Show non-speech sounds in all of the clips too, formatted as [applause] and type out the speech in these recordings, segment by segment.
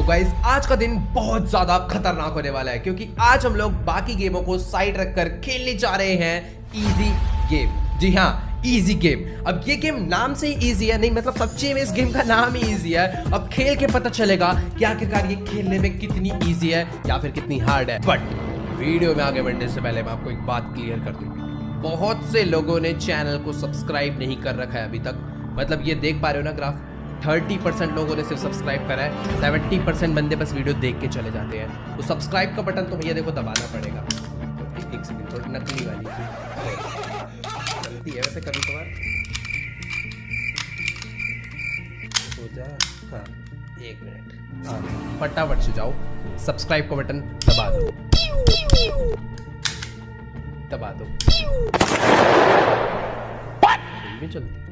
तो गाइज़ आज का दिन बहुत ज़्यादा खतरनाक होने वाला है, क्योंकि आज हम लोग बाकी गेमों को साइड रखकर खेलने जा रहे हैं इजी गेम जी हाँ इजी गेम अब ये गेम नाम से ही इजी है, नहीं मतलब सच्ची में इस गेम का नाम ही इजी है। अब खेल के पता चलेगा कि आखिरकार ये खेलने में कितनी इजी है या फिर कितनी हार्ड है। बट वीडियो में आगे बढ़ने से पहले मैं आपको एक बात क्लियर कर दूँ। बहुत से लोगों ने चैनल को सब्सक्राइब नहीं कर रखा है अभी तक। मतलब ये देख पा रहे हो ना ग्राफ थर्टी परसेंट लोगों ने सिर्फ़ सब्सक्राइब करा है। सेवेंटी परसेंट बंदे बस वीडियो देख के चले जाते हैं। तो सब्सक्राइब का बटन तो भैया देखो दबाना पड़ेगा। तो एक सेकंड थोड़ी नकली वाली। चलती है वैसे कभी कभार। हो जा। हाँ एक मिनट। हाँ फटाफट से जाओ। सब्सक्राइब का बटन दबा दो। दबा दो। चलती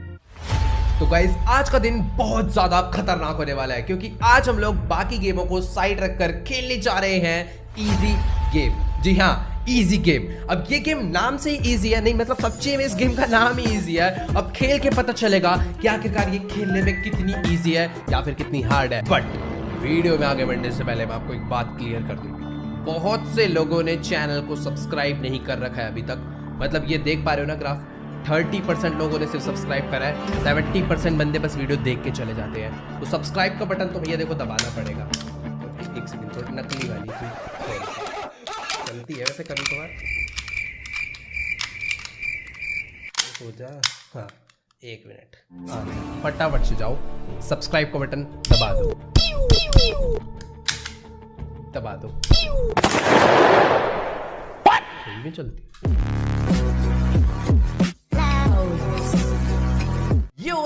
तो गाइज़ आज का दिन बहुत ज़्यादा खतरनाक होने वाला है, क्योंकि आज हम लोग बाकी गेमों को साइड रखकर खेलने जा रहे हैं इजी गेम जी हाँ इजी गेम अब ये गेम नाम से ही इजी है, नहीं मतलब सच्ची में इस गेम का नाम ही इजी है। अब खेल के पता चलेगा कि आखिरकार ये खेलने में कितनी इजी है या फिर कितनी हार्ड है। बट वीडियो में आगे बढ़ने से पहले मैं आपको एक बात क्लियर कर दूँगी बहुत से लोगों ने चैनल को सब्सक्राइब नहीं कर रखा है अभी तक। मतलब ये देख पा रहे हो ना ग्राफ थर्टी परसेंट लोगों ने सिर्फ़ सब्सक्राइब करा है। सेवेंटी परसेंट बंदे बस वीडियो देख के चले जाते हैं। तो सब्सक्राइब का बटन तो भैया देखो दबाना पड़ेगा। एक सेकंड थोड़ी नकली वाली चलती है वैसे कभी कभार। हो जा। हाँ एक मिनट हाँ फटाफट से जाओ। सब्सक्राइब का बटन दबा दो। दबा दो। भी चलती।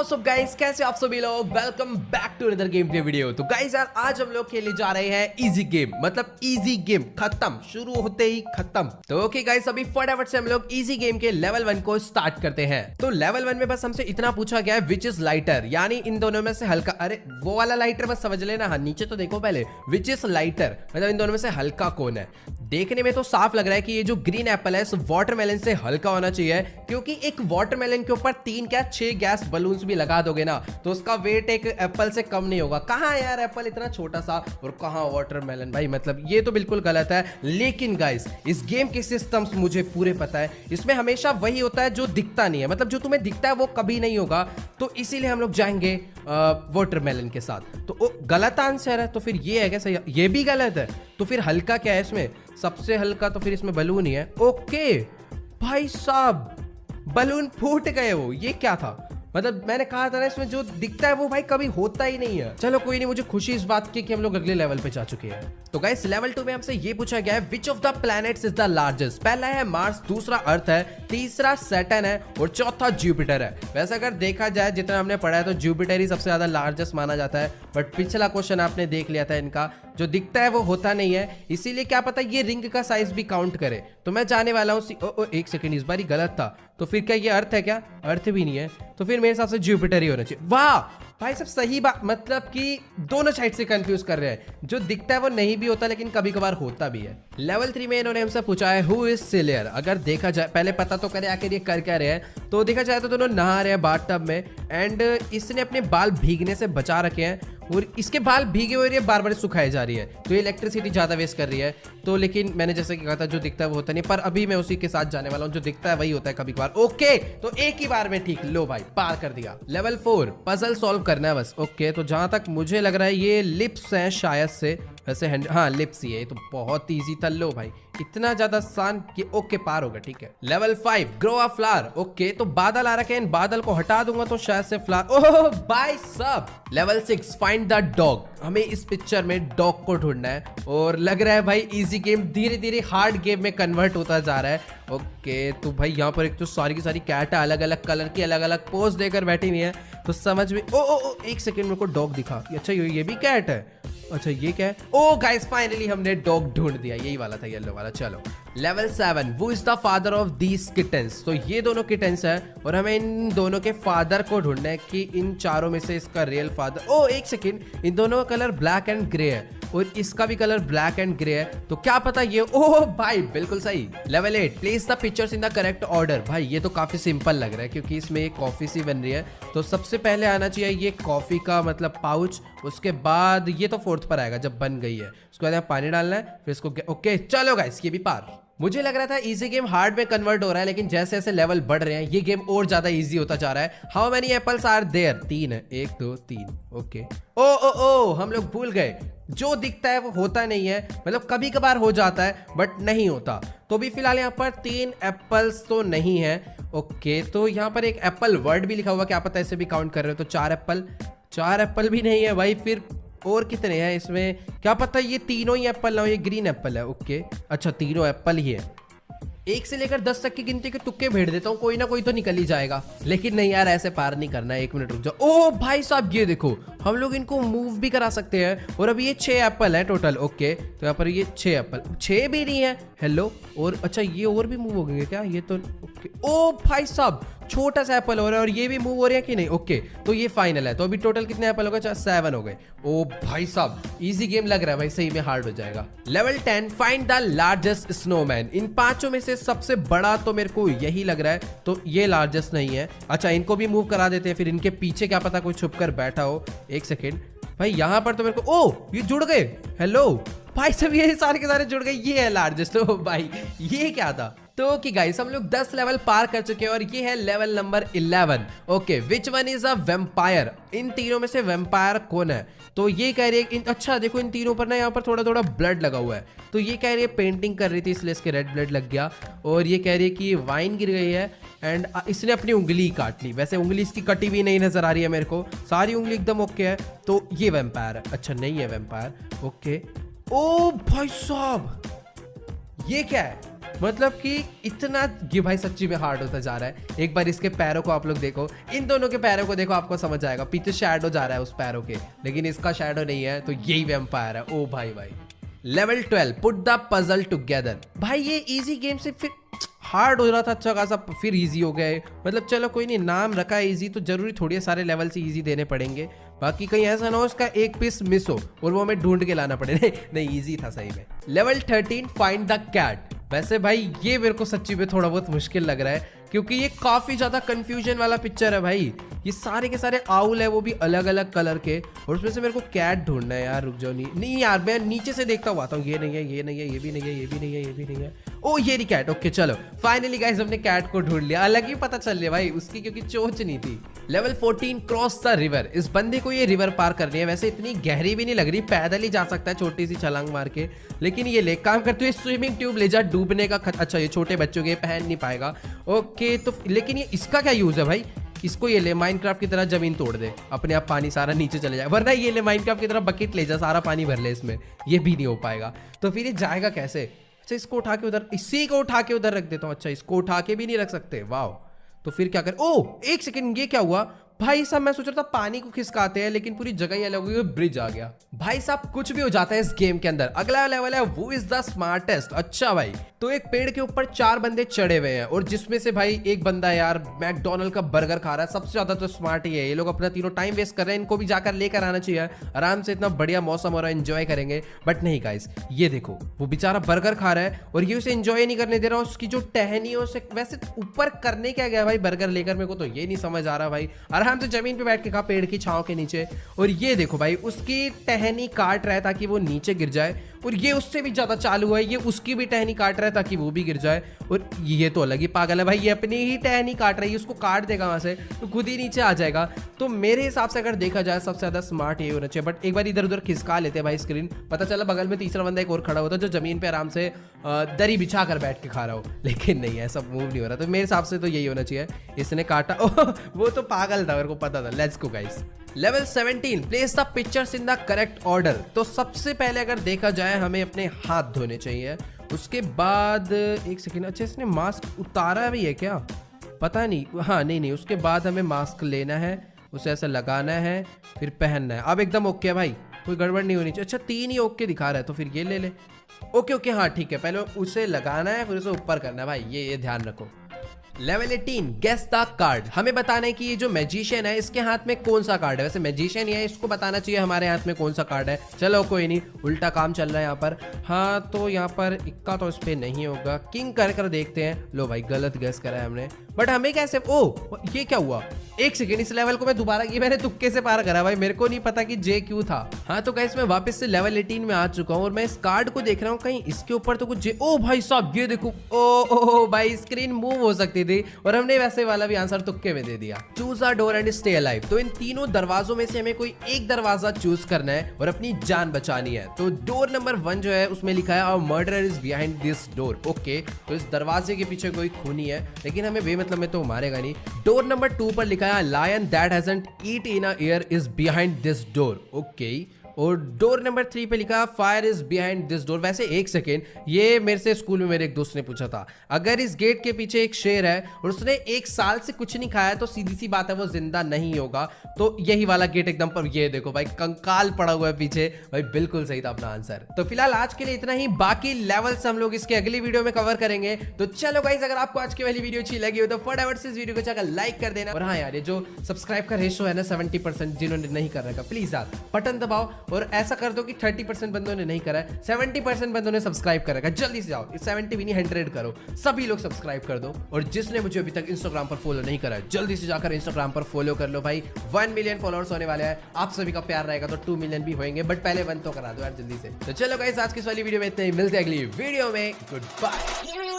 गाइस कैसे आप सभी लोग? Welcome back to another game play video तो गाइस यार, आज हम लोग खेलने जा रहे हैं इजी गेम मतलब इजी गेम खत्म. शुरू होते ही खत्म. तो ओके गाइस अभी फटाफट से हम लोग इजी गेम के लेवल वन को स्टार्ट करते हैं. तो लेवल वन में बस हमसे इतना पूछा गया है विच इज़ लाइटर यानी इन दोनों में से हल्का अरे, वो वाला लाइटर बस समझ लेना। हाँ नीचे तो देखो पहले. विच इज़ लाइटर मतलब इन दोनों में से हल्का कौन है? देखने में तो साफ़ लग रहा है कि ये जो ग्रीन एप्पल है वाटरमेलन से हल्का होना चाहिए, क्योंकि एक वाटरमेलन के ऊपर तीन क्या, छह गैस बलून्स लगा दोगे ना तो उसका वेट एक एप्पल से कम नहीं होगा। कहाँ यार एप्पल इतना छोटा सा? और कहाँ वाटरमेलन भाई मतलब ये तो बिल्कुल गलत है। लेकिन गाइस इस गेम के सिस्टम्स मुझे पूरे पता है। इसमें हमेशा वही होता है जो दिखता नहीं है। मतलब जो तुम्हें दिखता है वो कभी नहीं होगा। तो इसीलिए हम लोग जाएँगे वाटरमेलन के साथ। तो ओ, गलत आंसर है तो फिर ये है क्या? सही ये भी गलत है। तो फिर हल्का क्या है इसमें? सबसे हल्का तो फिर इसमें बलून ही है। ओके भाई साहब बलून फूट गए वो। ये क्या था? मतलब मैंने कहा था ना, इसमें जो दिखता है वो भाई कभी होता ही नहीं है। चलो कोई नहीं, मुझे खुशी इस बात की कि हम लोग अगले लेवल पे जा चुके हैं। तो गाइस लेवल टू में हमसे ये पूछा गया है which of the planets is the largest पहला है मार्स दूसरा अर्थ है, तीसरा सैटन है और चौथा जुपिटर है। वैसे अगर देखा जाए, जितना हमने पढ़ा है तो जुपिटर ही सबसे ज़्यादा लार्जेस्ट माना जाता है। बट पिछला क्वेश्चन आपने देख लिया था इनका, जो दिखता है वो होता नहीं है। इसीलिए क्या पता ये रिंग का साइज़ भी काउंट करे। तो मैं जाने वाला हूँ एक सेकेंड इस बार ही गलत था। तो फिर क्या ये अर्थ है क्या? अर्थ भी नहीं है। तो फिर मेरे हिसाब से जुपिटर ही होना चाहिए। वाह! भाई सब सही बात। मतलब कि दोनों साइड से कंफ्यूज कर रहे हैं। जो दिखता है वो नहीं भी होता, लेकिन कभी कभार होता भी है। लेवल थ्री में इन्होंने हमसे पूछा है हु इज़ सिलियर अगर देखा जाए, पहले पता तो करे, आखिर ये कर क्या रहे हैं। तो देखा जाए तो दोनों नहा रहे हैं बाथ में। एंड इसने अपने बाल भीगने से बचा रखे हैं। और इसके बाल भीगे हुए बार बार सुखाई जा रही है। तो ये इलेक्ट्रिसिटी ज़्यादा वेस्ट कर रही है। तो लेकिन मैंने जैसे कि कहा था, जो दिखता है वो होता नहीं, पर अभी मैं उसी के साथ जाने वाला हूँ, जो दिखता है वही होता है कभी कभार ओके तो एक ही बार में ठीक, लो भाई, पार कर दिया। लेवल फोर पजल सॉल्व करना है बस। ओके तो जहाँ तक मुझे लग रहा है, ये लिप्स है शायद से। वैसे हैंड हाँ लिप्स है तो बहुत ईजी था। लो भाई इतना ज़्यादा आसान कि ओके पार होगा ठीक है। Level five grow a flower okay तो बादल आ रखे इन बादल को हटा दूँगा तो शायद से फ्लावर ओह बाय सब level six find the dog हमें इस पिक्चर में डॉग को ढूंढना है। और लग रहा है भाई इजी गेम धीरे धीरे हार्ड गेम में कन्वर्ट होता जा रहा है। ओके तो भाई यहाँ पर एक तो सारी की सारी कैट है अलग अलग कलर की अलग अलग पोज देकर बैठी हुई है। तो समझ में ओ ओ, ओ एक सेकेंड मेरे को डॉग दिखा। अच्छा ये भी कैट है। अच्छा ये क्या है? ओ गाइस फाइनली हमने डॉग ढूंढ दिया। यही वाला था येलो वाला। चलो। Level seven who is the father of these kittens तो ये दोनों किटन्स है, और हमें इन दोनों के फादर को ढूंढना है कि इन चारों में से इसका रियल फादर ओ, एक सेकेंड इन दोनों का कलर ब्लैक एंड ग्रे है। और इसका भी कलर ब्लैक एंड ग्रे है। तो क्या पता ये ओ भाई, बिल्कुल सही। Level eight place the pictures in the correct order भाई, ये तो काफ़ी सिंपल लग रहा है, क्योंकि इसमें एक कॉफ़ी सी बन रही है। तो सबसे पहले आना चाहिए ये कॉफ़ी का मतलब पाउच उसके बाद ये तो फोर्थ पर आएगा, जब बन गई है। उसके बाद यहाँ पानी डालना है, फिर इसको ओके चलो गाइस ये भी पार। मुझे लग रहा था इजी गेम हार्ड में कन्वर्ट हो रहा है, लेकिन जैसे जैसे लेवल बढ़ रहे हैं, ये गेम और ज़्यादा इजी होता जा रहा है। How many apples are there तीन है एक, दो, तीन। ओके ओ ओ ओ, हम लोग भूल गए। जो दिखता है वो होता नहीं है। मतलब कभी कभार हो जाता है बट नहीं होता। तो भी फ़िलहाल यहाँ पर तीन एप्पल्स तो नहीं है। ओके तो यहाँ पर एक एप्पल वर्ड भी लिखा हुआ क्या पता ऐसे भी काउंट कर रहे हो तो चार एप्पल चार एप्पल भी नहीं है भाई, फिर और कितने हैं इसमें? क्या पता ये तीनों ही एप्पल ना ये ग्रीन एप्पल है ओके अच्छा तीनों एप्पल ही है। एक से लेकर दस तक की गिनती के तुक्के भेड़ देता हूँ, कोई ना कोई तो निकल ही जाएगा। लेकिन नहीं यार, ऐसे पार नहीं करना है, एक मिनट रुक जाओ। ओ भाई साहब, ये देखो, हम लोग इनको मूव भी करा सकते हैं। और अभी ये छह एप्पल है टोटल ओके तो यहाँ पर ये छह एप्पल छह भी नहीं है। हेलो और अच्छा ये और भी मूव हो गए क्या? ये तो ओके ओ भाई साहब छोटा सा एप्पल हो रहा है और ये भी मूव हो रहे हैं कि नहीं? ओके तो ये फाइनल है। तो अभी टोटल कितने एप्पल हो गए? सेवन हो गए। ओ भाई साहब इजी गेम लग रहा है भाई, सही में हार्ड हो जाएगा। Level ten find the largest snowman इन पाँचों में से सबसे बड़ा तो मेरे को यही लग रहा है तो ये लार्जेस्ट नहीं है। अच्छा इनको भी मूव करा देते हैं, फिर इनके पीछे क्या पता कोई छुप बैठा हो। एक सेकेंड भाई, यहाँ पर तो मेरे को ओ, ये जुड़ गए। हेलो भाई सब ये सारे के सारे जुड़ गए, ये है लार्जेस्ट ओ भाई, ये क्या था? तो कि गाइस हम लोग 10 लेवल पार कर चुके हैं और ये है level number 11 okay which one is a vampire इन तीनों में से वेम्पायर कौन है? तो ये कह रही है अच्छा देखो, इन तीनों पर ना यहाँ पर थोड़ा थोड़ा ब्लड लगा हुआ है। तो ये कह रही है पेंटिंग कर रही थी इसलिए इसके रेड ब्लड लग गया। और ये कह रही है कि वाइन गिर गई है एंड इसने अपनी उंगली काट ली। वैसे उंगली इसकी कटी हुई नहीं नज़र आ रही है मेरे को। सारी उंगली एकदम ओके है। तो ये वेम्पायर है। अच्छा नहीं है वेम्पायर ओके ओ भाई साहब, ये क्या है? मतलब कि इतना ये भाई सच्ची में हार्ड होता जा रहा है। एक बार इसके पैरों को आप लोग देखो। इन दोनों के पैरों को देखो, आपको समझ आएगा। पीछे शैडो जा रहा है उस पैरों के, लेकिन इसका शैडो नहीं है तो यही वेम्पायर है। ओ भाई भाई। Level twelve put the puzzle together भाई, ये इजी गेम से फिर हार्ड हो रहा था अच्छा खासा, फिर इजी हो गए। मतलब चलो, कोई नहीं, नाम रखा है इजी तो ज़रूरी थोड़ी सारे लेवल से इजी देने पड़ेंगे। बाकी कहीं ऐसा ना हो उसका एक पीस मिस हो और वो हमें ढूंढ के लाना पड़े। [laughs] नहीं इजी था सही में। Level thirteen find the cat वैसे भाई, ये मेरे को सच्ची में थोड़ा बहुत मुश्किल लग रहा है, क्योंकि ये काफ़ी ज़्यादा कंफ्यूजन वाला पिक्चर है भाई। ये सारे के सारे आउल है, वो भी अलग अलग कलर के, और उसमें से मेरे को कैट ढूंढना है। यार, रुक जाओ नहीं नहीं यार, मैं नीचे से देखता हुआ आता हूँ। ये नहीं है, ये नहीं है, ये भी नहीं है, ये भी नहीं है, ये भी नहीं है। ओ, ये रही कैट ओके चलो. फाइनली गाइस हमने कैट को ढूंढ लिया. अलग ही पता चल लिया भाई, उसकी क्योंकि चोच नहीं थी. लेवल 14 क्रॉस द रिवर इस बंदे को ये रिवर पार करनी है. वैसे इतनी गहरी भी नहीं लग रही. पैदल ही जा सकता है छोटी सी छलांग मार के. लेकिन ये ले, काम करते हुए स्विमिंग ट्यूब ले जा, डूबने का खत... अच्छा ये छोटे बच्चों के पहन नहीं पाएगा. ओके तो लेकिन ये इसका क्या यूज़ है भाई? इसको ये ले माइनक्राफ्ट की तरह ज़मीन तोड़ दे. अपने आप पानी सारा नीचे चले जाए. वरना ये ले माइनक्राफ्ट की तरह बकेट ले जा, सारा पानी भर ले इसमें. ये भी नहीं हो पाएगा. तो फिर ये जाएगा कैसे? अच्छा इसको उठा के उधर, इसी को उठा के उधर रख देता हूँ। अच्छा इसको उठा के भी नहीं रख सकते। वाह तो फिर क्या कर? ओ एक सेकंड, ये क्या हुआ? भाई साहब, मैं सोच रहा था पानी को खिसकाते हैं, लेकिन पूरी जगह ही अलग हुई ब्रिज आ गया। भाई साहब, कुछ भी हो जाता है इस गेम के अंदर। अगला लेवल है, वो इज़ द स्मार्टेस्ट अच्छा भाई तो एक पेड़ के ऊपर चार बंदे चढ़े हुए हैं, और जिसमें से भाई एक बंदा यार मैकडोनल्ड का बर्गर खा रहा है, सबसे ज़्यादा तो स्मार्ट ही है। ये लोग अपना तीनों टाइम वेस्ट कर रहे हैं, इनको भी जाकर लेकर आना चाहिए आराम से इतना बढ़िया मौसम हो रहा है एंजॉय करेंगे। बट नहीं गाइस ये देखो, वो बेचारा बर्गर खा रहा है, और ये उसे एंजॉय नहीं करने दे रहा उसकी जो टहनी है उसे वैसे ऊपर करने क्या गया भाई बर्गर लेकर? मेरे को तो ये नहीं समझ आ रहा भाई। आराम से ज़मीन पे बैठ के खा पेड़ की छाव के नीचे। और ये देखो भाई, उसकी टहनी काट रहा है ताकि वो नीचे गिर जाए। और ये उससे भी ज़्यादा चालू है, ये उसकी भी टहनी काट रहा है ताकि वो भी गिर जाए। और ये तो अलग ही पागल है भाई, ये अपनी ही टहनी काट रही है, उसको काट देगा वहाँ से तो खुद ही नीचे आ जाएगा। तो मेरे हिसाब से अगर देखा जाए, सबसे ज़्यादा स्मार्ट ये होना चाहिए। बट एक बार इधर उधर खिसका लेते हैं भाई स्क्रीन पता चला बगल में तीसरा बंदा एक और खड़ा होता है जो ज़मीन पर आराम से दरी बिछा कर बैठ के खा रहा हो। [laughs] लेकिन नहीं, ऐसा मूव नहीं हो रहा। तो मेरे हिसाब से तो यही होना चाहिए। इसने काटा। [laughs] वो तो पागल था, मेरे को पता था। Let's go guys level 17 place the pictures in the correct order तो सबसे पहले अगर देखा जाए, हमें अपने हाथ धोने चाहिए। उसके बाद, एक सेकेंड अच्छा इसने मास्क उतारा भी है क्या? पता नहीं। हाँ नहीं नहीं, उसके बाद हमें मास्क लेना है, उसे ऐसा लगाना है, फिर पहनना है। अब एकदम ओके है भाई, कोई गड़बड़ नहीं होनी चाहिए। अच्छा तीन ही ओके दिखा रहा है तो फिर ये ले ले। ओके ओके हाँ ठीक है। पहले उसे लगाना है, फिर उसे ऊपर करना है। भाई, ये ये ध्यान रखो। लेवल 18 गेस द कार्ड हमें बताना है कि ये जो मैजिशियन है, इसके हाथ में कौन सा कार्ड है? वैसे मैजिशियन ही है, इसको बताना चाहिए हमारे हाथ में कौन सा कार्ड है। चलो कोई नहीं, उल्टा काम चल रहा है यहाँ पर। हाँ तो यहाँ पर इक्का तो इस पर नहीं होगा। किंग कर कर देखते हैं। लो भाई, गलत गैस करा है हमने। बट हमें कैसे ओ, ये क्या हुआ? एक सेकेंड इस लेवल को मैं दोबारा ये मैंने तुक्के से पार करा भाई। मेरे को नहीं पता कि जे क्यू था। हाँ तो कैसे मैं वापस से लेवल 18 में आ चुका हूँ और मैं इस कार्ड को देख रहा हूँ, कहीं इसके ऊपर तो कुछ जे ओ भाई साहब, ये देखो। ओ ओ ओ, भाई स्क्रीन मूव हो सकती थी और हमने वैसे वाला भी आंसर तुक्के में दे दिया। Choose a door and stay alive तो इन तीनों दरवाजों में से हमें कोई एक दरवाज़ा चूज़ करना है और अपनी जान बचानी है। तो डोर नंबर वन जो है, उसमें लिखा है murder is behind this door okay तो इस दरवाजे के पीछे कोई खूनी है, लेकिन हमें बेमतलब मैं तो मारेगा नहीं। डोर नंबर टू पर लिखा है lion that hasn't eat in a year is behind this door okay और डोर नंबर थ्री पे लिखा fire is behind this door वैसे एक सेकेंड ये मेरे से स्कूल में मेरे एक दोस्त ने पूछा था, अगर इस गेट के पीछे एक शेर है और उसने एक साल से कुछ नहीं खाया तो सीधी सी बात है वो ज़िंदा नहीं होगा। तो यही वाला गेट एकदम पर, ये देखो भाई, कंकाल पड़ा हुआ है पीछे। भाई, बिल्कुल सही था अपना आंसर तो फ़िलहाल आज के लिए इतना ही, बाकी लेवल्स हम लोग इसके अगली वीडियो में कवर करेंगे। तो चलो गाइज़ अगर आपको आज की वाली वीडियो अच्छी लगी हो तो फटाफट से इस वीडियो को जाकर लाइक कर देना। और हाँ यार, ये जो सब्सक्राइब का रेशो है ना सेवेंटी जिन्होंने नहीं कर रखा प्लीज़ यार बटन दबाओ। और ऐसा कर दो कि थर्टी परसेंट बंदों ने नहीं करा है, सेवेंटी परसेंट बंदों ने सब्सक्राइब कर रखा है जल्दी से जाओ सेवेंटी भी नहीं, हंड्रेड करो। सभी लोग सब्सक्राइब कर दो और जिसने मुझे अभी तक इंस्टाग्राम पर फॉलो नहीं करा है, जल्दी से जाकर इंस्टाग्राम पर फॉलो कर लो भाई। वन मिलियन फॉलोअर्स होने वाले हैं। आप सभी का प्यार रहेगा तो टू मिलियन भी होंगे बट पहले वन तो करा दो यार जल्दी से। तो चलो गाइस आज की वाली वीडियो में इतने मिलते अगली वीडियो में। Good bye